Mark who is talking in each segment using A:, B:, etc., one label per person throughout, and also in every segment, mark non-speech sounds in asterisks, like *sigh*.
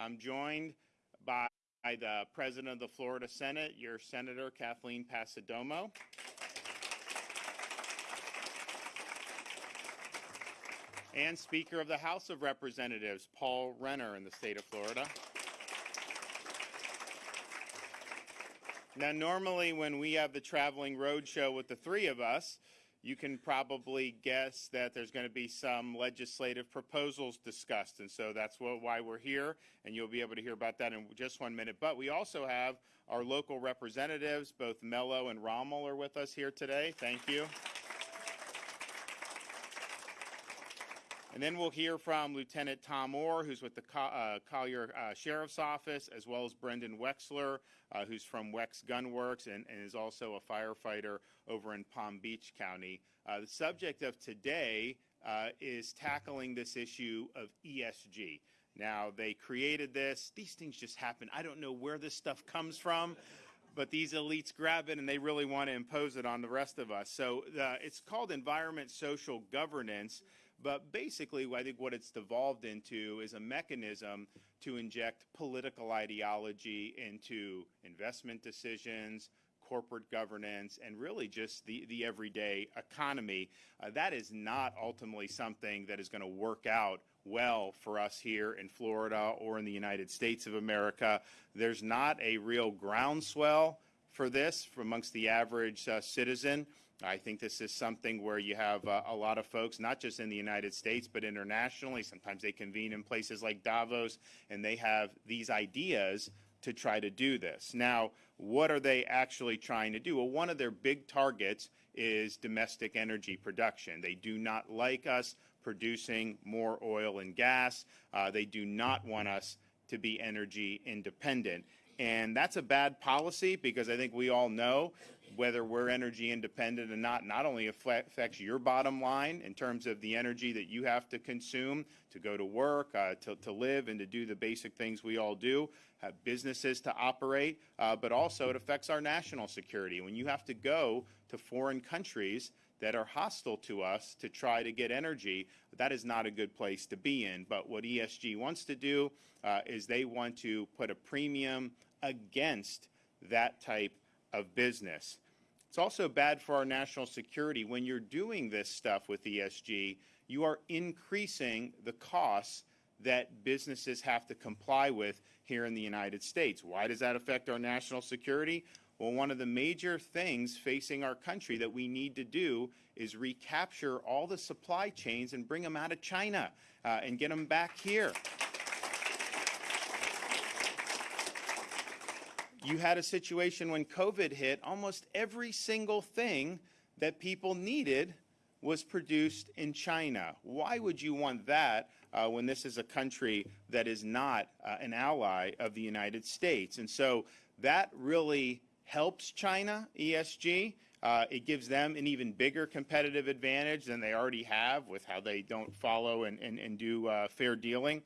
A: I'm joined by the President of the Florida Senate, your Senator Kathleen Passidomo. and Speaker of the House of Representatives, Paul Renner in the state of Florida. Now, normally when we have the traveling road show with the three of us, you can probably guess that there's going to be some legislative proposals discussed. And so that's what, why we're here, and you'll be able to hear about that in just one minute. But we also have our local representatives, both Melo and Rommel are with us here today. Thank you. And then we'll hear from Lieutenant Tom Orr, who's with the uh, Collier uh, Sheriff's Office, as well as Brendan Wexler, uh, who's from Wex Gunworks and, and, is also a firefighter over in Palm Beach County. The subject of today is tackling this issue of ESG. Now, they created this. These things just happen. I don't know where this stuff comes from but these elites grab it and they really want to impose it on the rest of us. So uh, it's called environment social governance. But basically, I think what it's devolved into is a mechanism to inject political ideology into investment decisions, corporate governance, and really just the, the everyday economy. Uh, that is not ultimately something that is going to work out well for us here in Florida or in the United States of America. There's not a real groundswell for this amongst the average uh, citizen. I think this is something where you have uh, a lot of folks, not just in the United States, but internationally. Sometimes they convene in places like Davos, and they have these ideas to try to do this. Now, what are they actually trying to do? Well, one of their big targets is domestic energy production. They do not like us producing more oil and gas. Uh, they do not want us to be energy independent. And that's a bad policy because I think we all know whether we're energy independent or not, not only affects your bottom line in terms of the energy that you have to consume to go to work, uh, to, to live, and to do the basic things we all do, have businesses to operate, uh, but also it affects our national security. When you have to go to foreign countries that are hostile to us to try to get energy, that is not a good place to be in. But what ESG wants to do uh, is they want to put a premium against that type of business. It's also bad for our national security. When you're doing this stuff with ESG, you are increasing the costs that businesses have to comply with here in the United States. Why does that affect our national security? Well, one of the major things facing our country that we need to do is recapture all the supply chains and bring them out of China uh, and get them back here. You had a situation when COVID hit, almost every single thing that people needed was produced in China. Why would you want that uh, when this is a country that is not uh, an ally of the United States? And so that really helps China, ESG. Uh, it gives them an even bigger competitive advantage than they already have with how they don't follow and, and, and do uh, fair dealing.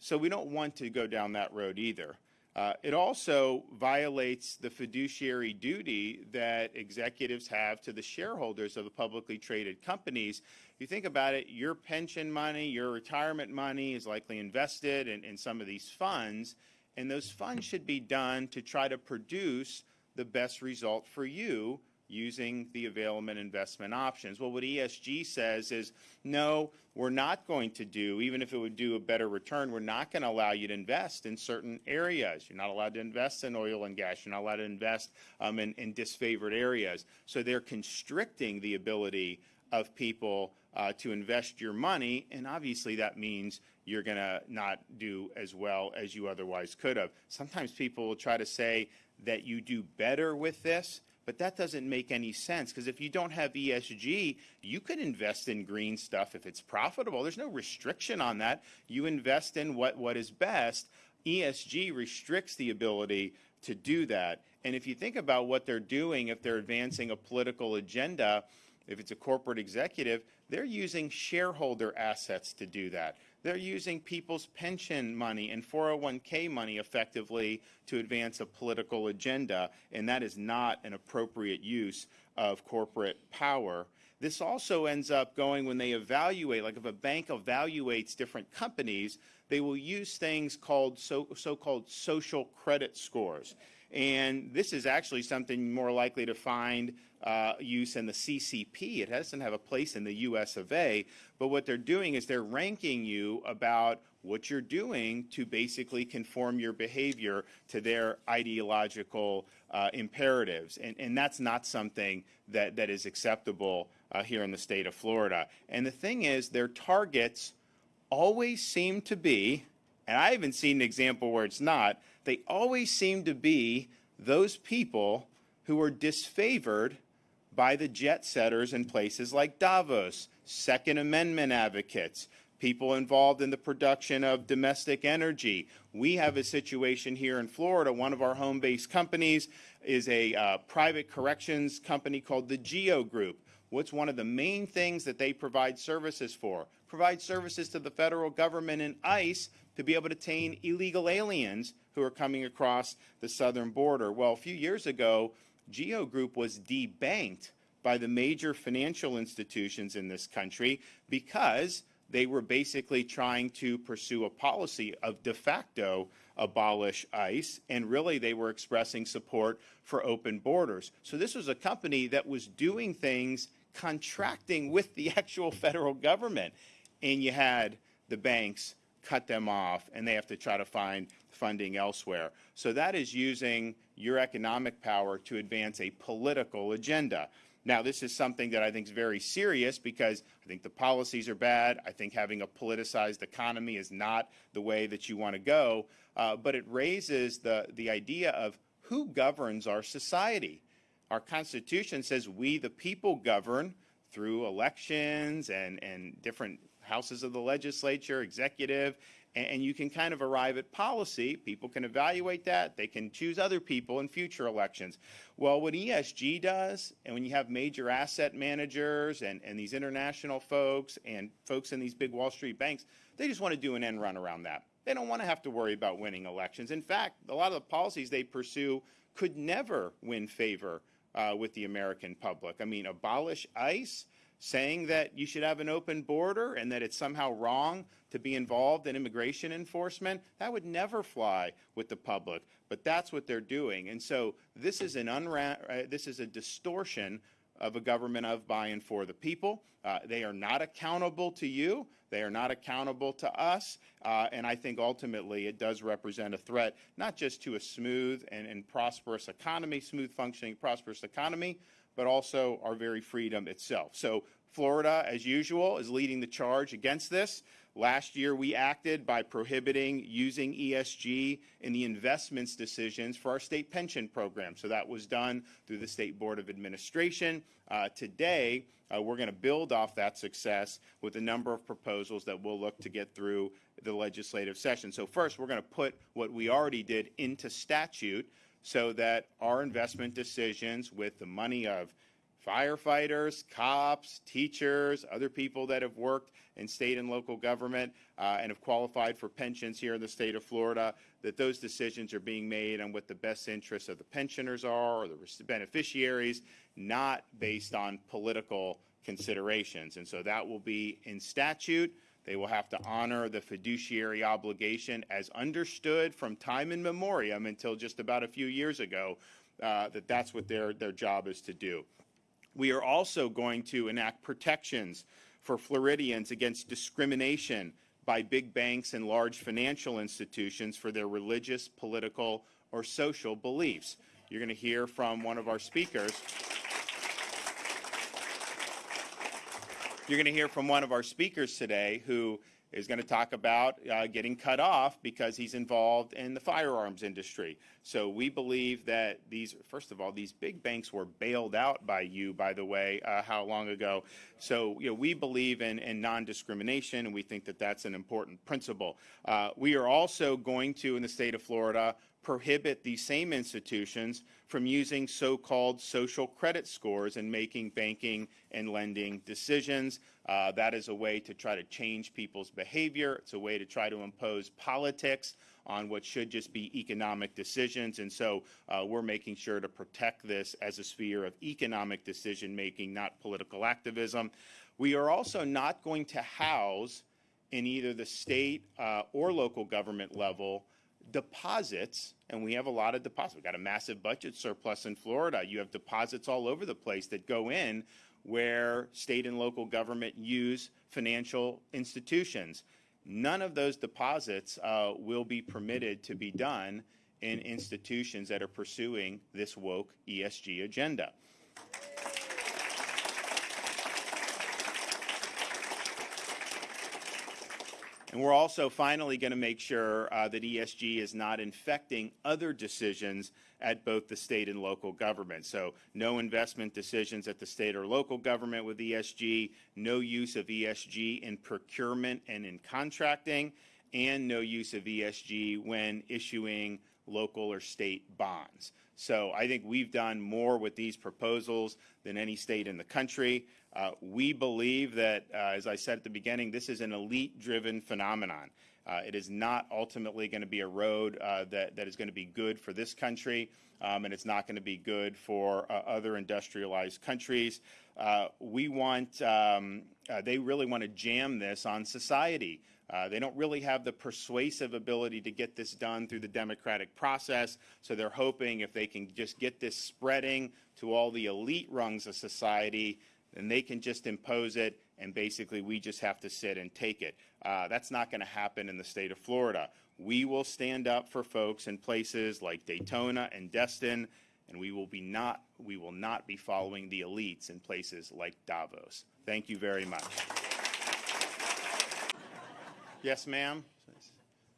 A: So we don't want to go down that road either. Uh, it also violates the fiduciary duty that executives have to the shareholders of the publicly traded companies. If you think about it, your pension money, your retirement money is likely invested in, in some of these funds, and those funds should be done to try to produce the best result for you using the available investment options. Well, what ESG says is, no, we're not going to do, even if it would do a better return, we're not going to allow you to invest in certain areas. You're not allowed to invest in oil and gas. You're not allowed to invest um, in, in, disfavored areas. So they're constricting the ability of people uh, to invest your money, and obviously that means you're going to not do as well as you otherwise could have. Sometimes people will try to say that you do better with this, but that doesn't make any sense because if you don't have ESG, you could invest in green stuff if it's profitable. There's no restriction on that. You invest in what, what is best. ESG restricts the ability to do that. And if you think about what they're doing, if they're advancing a political agenda, if it's a corporate executive, they're using shareholder assets to do that. They're using people's pension money and 401k money effectively to advance a political agenda, and that is not an appropriate use of corporate power. this also ends up going when they evaluate, like if a bank evaluates different companies, they will use things called so, so-called social credit scores. And this is actually something more likely to find uh, use in the CCP. It doesn't have a place in the US of A, but what they're doing is they're ranking you about what you're doing to basically conform your behavior to their ideological uh, imperatives. And, and that's not something that, that is acceptable uh, here in the state of Florida. And the thing is, their targets always seem to be, and I haven't seen an example where it's not, they always seem to be those people who are disfavored by the jet setters in places like Davos, Second Amendment advocates, people involved in the production of domestic energy. We have a situation here in Florida. One of our home-based companies is a uh, private corrections company called the GEO Group. What's one of the main things that they provide services for? Provide services to the federal government and ICE to be able to detain illegal aliens who are coming across the southern border. Well, a few years ago, GEO Group was debanked by the major financial institutions in this country because they were basically trying to pursue a policy of de facto abolish ICE, and really they were expressing support for open borders. So this was a company that was doing things contracting with the *laughs* actual federal government, and you had the banks cut them off, and they have to try to find funding elsewhere. So that is using your economic power to advance a political agenda. Now, this is something that I think is very serious because I think the policies are bad. I think having a politicized economy is not the way that you want to go. Uh, but it raises the, the idea of who governs our society. Our Constitution says we, the people, govern through elections and, and different houses of the legislature, executive, and you can kind of arrive at policy. People can evaluate that. They can choose other people in future elections. Well, what ESG does, and when you have major asset managers and, and these international folks and folks in these big Wall Street banks, they just want to do an end run around that. They don't want to have to worry about winning elections. In fact, a lot of the policies they pursue could never win favor uh, with the American public. I mean, abolish ICE, saying that you should have an open border and that it's somehow wrong to be involved in immigration enforcement, that would never fly with the public. But that's what they're doing. And so this is an unra- uh, this is a distortion of a government of by and for the people. Uh, they are not accountable to you. They are not accountable to us. Uh, and I think ultimately it does represent a threat, not just to a smooth and, and prosperous economy, smooth functioning, prosperous economy, but also our very freedom itself. So Florida, as usual, is leading the charge against this. Last year, we acted by prohibiting using ESG in the investments decisions for our state pension program. So that was done through the State Board of Administration. Uh, today, uh, we're going to build off that success with a number of proposals that we'll look to get through the legislative session. So first, we're going to put what we already did into statute so that our investment decisions with the money of firefighters, cops, teachers, other people that have worked in state and local government uh, and have qualified for pensions here in the state of Florida, that those decisions are being made on what the best interests of the pensioners are or the beneficiaries, not based on political considerations. And so that will be in statute. They will have to honor the fiduciary obligation as understood from time in memoriam until just about a few years ago, uh, that that's what their, their job is to do. We are also going to enact protections for Floridians against discrimination by big banks and large financial institutions for their religious, political, or social beliefs. You're going to hear from one of our speakers. You're going to hear from one of our speakers today who is going to talk about uh, getting cut off because he's involved in the firearms industry. So we believe that these, first of all, these big banks were bailed out by you, by the way, uh, how long ago? So you know, we believe in, in non-discrimination, and we think that that's an important principle. Uh, we are also going to, in the state of Florida, prohibit these same institutions from using so-called social credit scores in making banking and lending decisions. Uh, that is a way to try to change people's behavior. It's a way to try to impose politics on what should just be economic decisions. And so uh, we're making sure to protect this as a sphere of economic decision making, not political activism. We are also not going to house in either the state uh, or local government level deposits, and we have a lot of deposits. We've got a massive budget surplus in Florida. You have deposits all over the place that go in where state and local government use financial institutions. None of those deposits uh, will be permitted to be done in institutions that are pursuing this woke ESG agenda. And we're also finally going to make sure uh, that ESG is not infecting other decisions at both the state and local government. So no investment decisions at the state or local government with ESG, no use of ESG in procurement and in contracting, and no use of ESG when issuing local or state bonds. So I think we've done more with these proposals than any state in the country. Uh, we believe that, uh, as I said at the beginning, this is an elite-driven phenomenon. Uh, it is not ultimately going to be a road uh, that, that is going to be good for this country, um, and it's not going to be good for uh, other industrialized countries. Uh, we want, um, they really want to jam this on society. Uh, they don't really have the persuasive ability to get this done through the democratic process, so they're hoping if they can just get this spreading to all the elite rungs of society, then they can just impose it, and basically we just have to sit and take it. Uh, that's not going to happen in the state of Florida. We will stand up for folks in places like Daytona and Destin, and we will be not we will not be following the elites in places like Davos. Thank you very much. Yes, ma'am.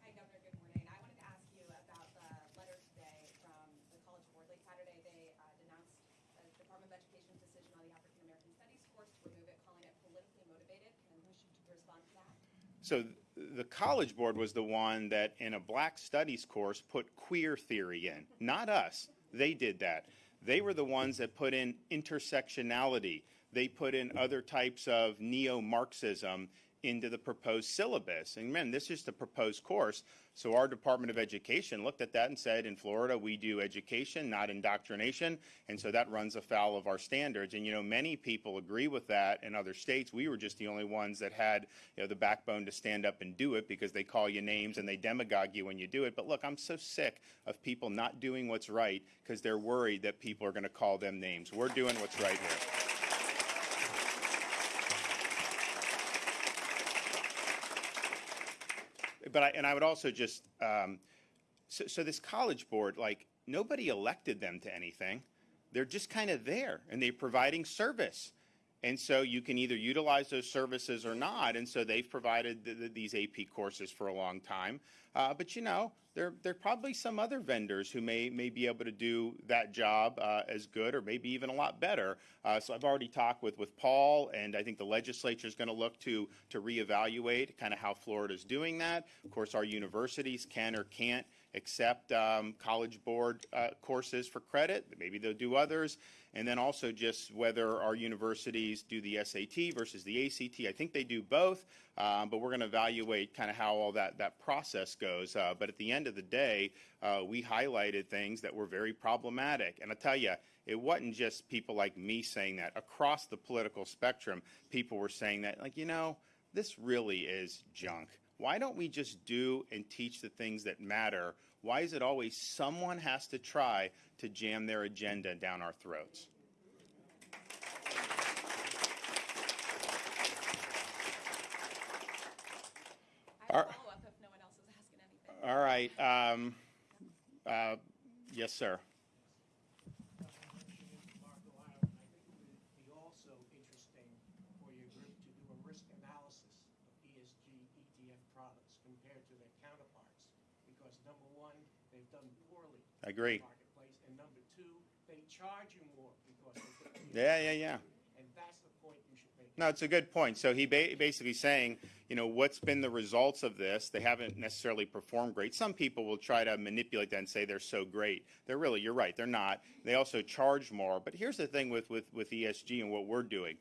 B: Hi, Governor. Good morning. I wanted to ask you about the letter today from the College Board. Late Saturday, they uh, denounced the Department of Education's decision on the African American Studies course to remove it, calling it politically motivated. Can you respond to that?
A: So the College Board was the one that, in a Black Studies course, put queer theory in. Not us. They did that. They were the ones that put in intersectionality. They put in other types of neo-Marxism into the proposed syllabus. And man, this is the proposed course. So our Department of Education looked at that and said, in Florida, we do education, not indoctrination. And so that runs afoul of our standards. And, you know, many people agree with that in other states. We were just the only ones that had, you know, the backbone to stand up and do it because they call you names and they demagogue you when you do it. But look, I'm so sick of people not doing what's right because they're worried that people are going to call them names. We're doing what's right here. But I, and I would also just, um, so, so this college board, like nobody elected them to anything. They're just kind of there and they're providing service. And so you can either utilize those services or not. And so they've provided the, the, these AP courses for a long time. Uh, but you know, there, there are probably some other vendors who may, may be able to do that job uh, as good or maybe even a lot better. Uh, so I've already talked with, with Paul, and I think the legislature is going to look to, to reevaluate kind of how Florida is doing that. Of course, our universities can or can't accept um, College Board uh, courses for credit. Maybe they'll do others. And then also just whether our universities do the SAT versus the ACT. I think they do both, um, but we're going to evaluate kind of how all that, that process goes. Uh, but at the end of the day, uh, we highlighted things that were very problematic. And I tell you, it wasn't just people like me saying that. Across the political spectrum, people were saying that, like, you know, this really is junk. Why don't we just do and teach the things that matter? Why is it always someone has to try to jam their agenda down our throats?
B: I have a follow-up if no one else is asking anything.
A: All right. Um, uh, yes, sir.
C: Mark Delano, I think it would be also interesting for your group to do a risk analysis of ESG ETF products compared to their counterparts. Because number one, they've done poorly.
A: I agree.
C: Marketplace, and number two, they charge you more because.
A: Yeah, yeah, yeah.
C: And that's the point you should make.
A: No, it's a good point. So he ba- basically saying, you know, what's been the results of this? They haven't necessarily performed great. Some people will try to manipulate that and say they're so great. They're really, you're right, they're not. They also charge more. But here's the thing with, with, with ESG and what we're doing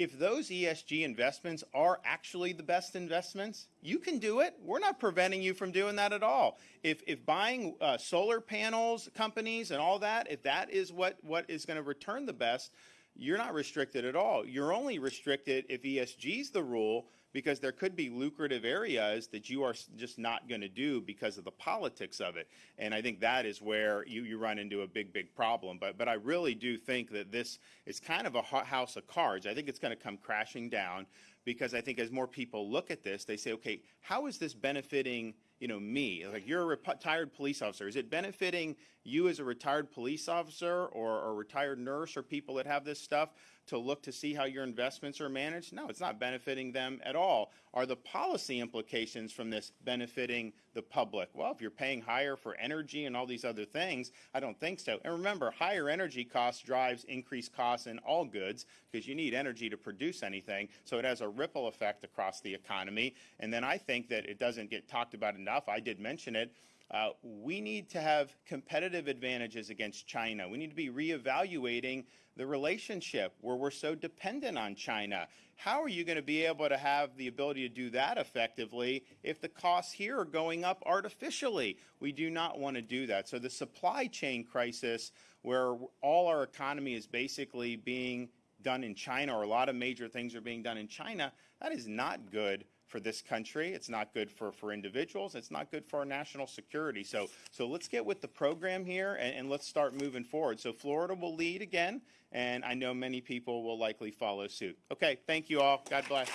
A: if those ESG investments are actually the best investments, you can do it. We're not preventing you from doing that at all. If, if buying uh, solar panels companies and all that, if that is what, what is going to return the best, you're not restricted at all. You're only restricted if ESG is the rule because there could be lucrative areas that you are just not going to do because of the politics of it. And I think that is where you, you run into a big, big problem. But, but I really do think that this is kind of a house of cards. I think it's going to come crashing down because I think as more people look at this, they say, okay, how is this benefiting you know me like you're a retired police officer is it benefiting you as a retired police officer or a retired nurse or people that have this stuff to look to see how your investments are managed? No it's not benefiting them at all. Are the policy implications from this benefiting the public? Well if you're paying higher for energy and all these other things i don't think so. And remember higher energy costs drives increased costs in all goods because you need energy to produce anything. So it has a ripple effect across the economy. And then i think that it doesn't get talked about enough. I did mention it uh, we need to have competitive advantages against China. We need to be reevaluating the relationship where we're so dependent on China. How are you going to be able to have the ability to do that effectively if the costs here are going up artificially? We do not want to do that. So the supply chain crisis, where all our economy is basically being done in China, or a lot of major things are being done in China, that is not good for this country. It's not good for, for individuals. It's not good for our national security. So, so let's get with the program here and, and let's start moving forward. So Florida will lead again, and I know many people will likely follow suit. Okay, thank you all. God bless.